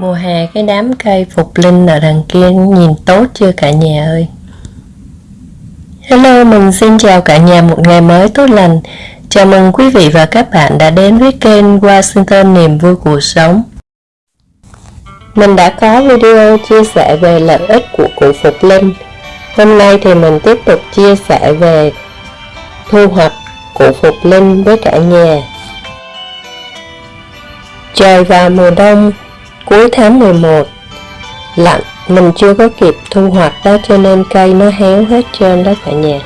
Mùa hè cái đám cây phục linh ở đằng kia nhìn tốt chưa cả nhà ơi. Hello, mình xin chào cả nhà một ngày mới tốt lành. Chào mừng quý vị và các bạn đã đến với kênh Washington Niềm Vui Cuộc Sống. Mình đã có video chia sẻ về lợi ích của củ phục linh. Hôm nay thì mình tiếp tục chia sẻ về thu hoạch củ phục linh với cả nhà. Trời vào mùa đông cuối tháng 11 lạnh, mình chưa có kịp thu hoạch đó cho nên cây nó héo hết trơn đó cả nhà.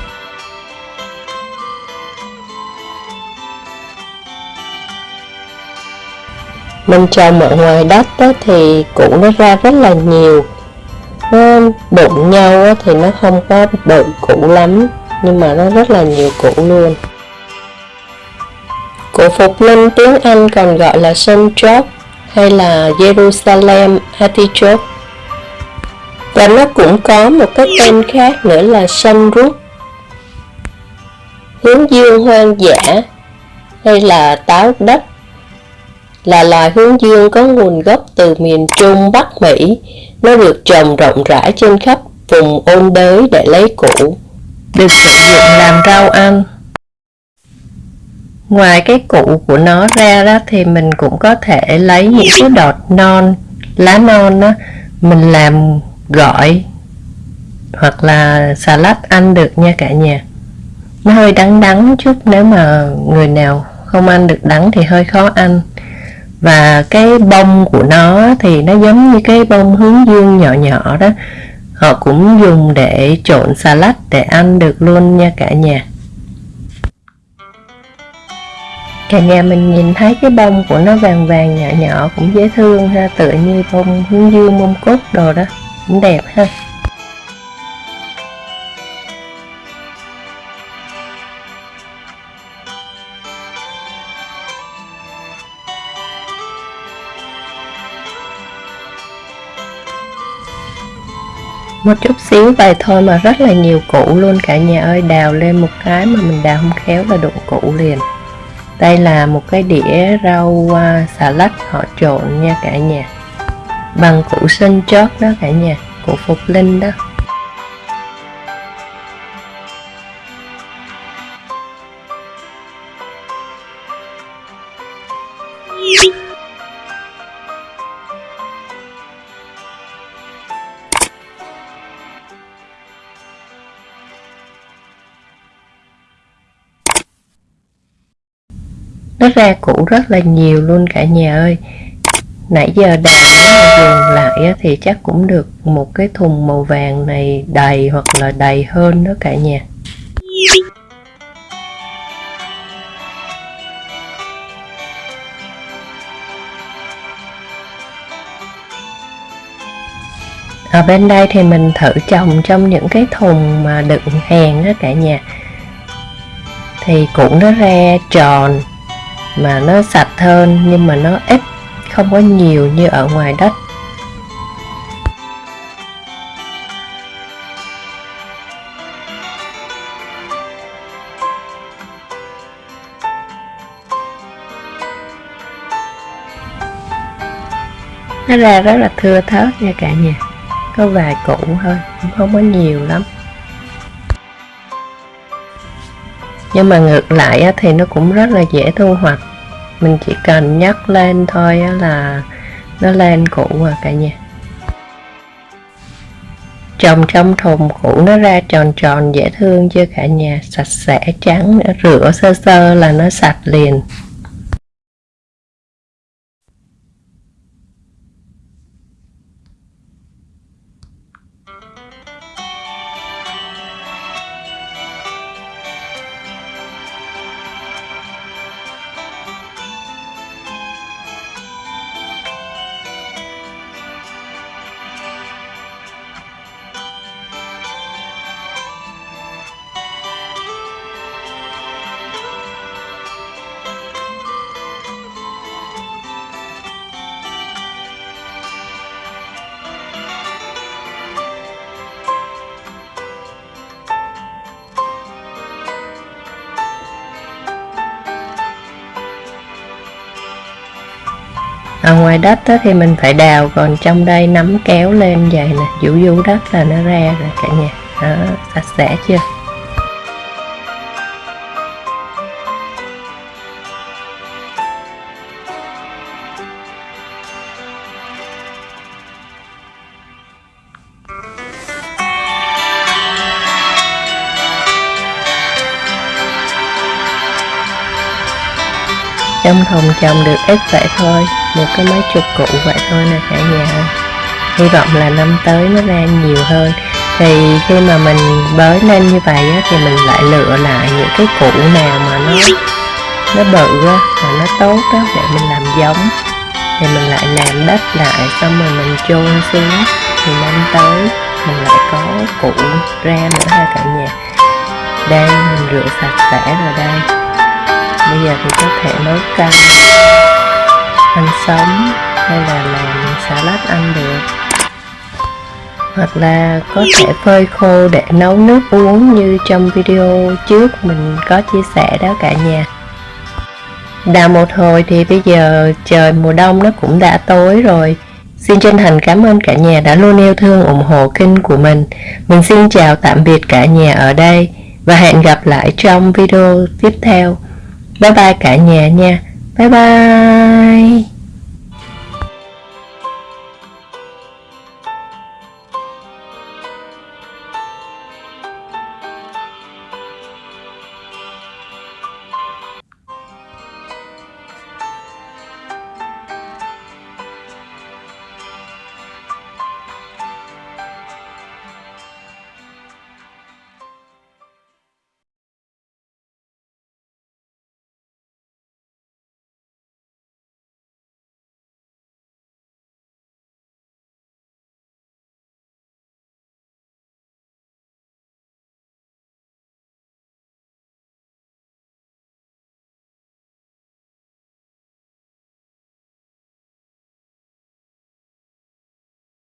Mình trồng ở ngoài đất đó thì củ nó ra rất là nhiều. Nó đụng nhau thì nó không có bự củ lắm, nhưng mà nó rất là nhiều củ luôn. Củ phục linh tiếng Anh còn gọi là sunchok hay là Jerusalem Artichoke và nó cũng có một cái tên khác nữa là sunroot hướng dương hoang dã hay là táo đất là loài hướng dương có nguồn gốc từ miền Trung Bắc Mỹ. Nó được trồng rộng rãi trên khắp vùng ôn đới để lấy củ, được sử dụng làm rau ăn. Ngoài cái củ của nó ra đó thì mình cũng có thể lấy những cái đọt non, lá non đó, mình làm gỏi hoặc là salad ăn được nha cả nhà. Nó hơi đắng đắng chút nếu mà người nào không ăn được đắng thì hơi khó ăn. Và cái bông của nó thì nó giống như cái bông hướng dương nhỏ nhỏ đó. Họ cũng dùng để trộn salad để ăn được luôn nha cả nhà. Cả nhà mình nhìn thấy cái bông của nó vàng vàng nhỏ nhỏ cũng dễ thương ha, tựa như bông hướng dương mông cốt đồ đó. Cũng đẹp ha. Một chút xíu vậy thôi mà rất là nhiều củ luôn. Cả nhà ơi, đào lên một cái mà mình đào không khéo là đụng củ liền đây là một cái đĩa rau uh, xà lách họ trộn nha cả nhà. Bằng củ sinh chót đó cả nhà củ phục linh đó. Nó ra củ rất là nhiều luôn cả nhà ơi. Nãy giờ đào nếu mà dừng lại thì chắc cũng được một cái thùng màu vàng này đầy hoặc là đầy hơn đó cả nhà. Ở bên đây thì mình thử trồng trong những cái thùng mà đựng hàng đó cả nhà. Thì cũng nó ra tròn mà nó sạch hơn, nhưng mà nó ít, không có nhiều như ở ngoài đất. Nó ra rất là thưa thớt nha cả nhà. Có vài củ thôi, cũng không có nhiều lắm. Nhưng mà ngược lại thì nó cũng rất là dễ thu hoạch. Mình chỉ cần nhắc lên thôi là nó lên củ à cả nhà. Trồng trong thùng củ nó ra tròn tròn dễ thương chưa cả nhà. Sạch sẽ, trắng, rửa sơ sơ là nó sạch liền. Ở ngoài đất đó thì mình phải đào, còn trong đây nắm kéo lên vậy nè. Vũ vũ đất là nó ra rồi cả nhà. Đó, sạch sẽ chưa? Trong thùng trồng được ít vậy thôi được có mấy chục cụ vậy thôi nè cả nhà. Hy vọng là năm tới nó ra nhiều hơn. Thì khi mà mình bới lên như vậy á, thì mình lại lựa lại những cái củ nào mà nó nó bự á, mà nó tốt á để mình làm giống. Thì mình lại làm đất lại xong rồi mình chôn xuống. Thì năm tới mình lại có củ ra nữa ha cả nhà. Đây mình rửa sạch sẽ rồi đây bây giờ thì có thể nấu canh, ăn sống hay là làm salad ăn được hoặc là có thể phơi khô để nấu nước uống như trong video trước mình có chia sẻ đó cả nhà đào một hồi thì bây giờ trời mùa đông nó cũng đã tối rồi Xin chân thành cảm ơn cả nhà đã luôn yêu thương ủng hộ kênh của mình. Mình xin chào tạm biệt cả nhà ở đây và hẹn gặp lại trong video tiếp theo. Bye bye cả nhà nha. Bye bye.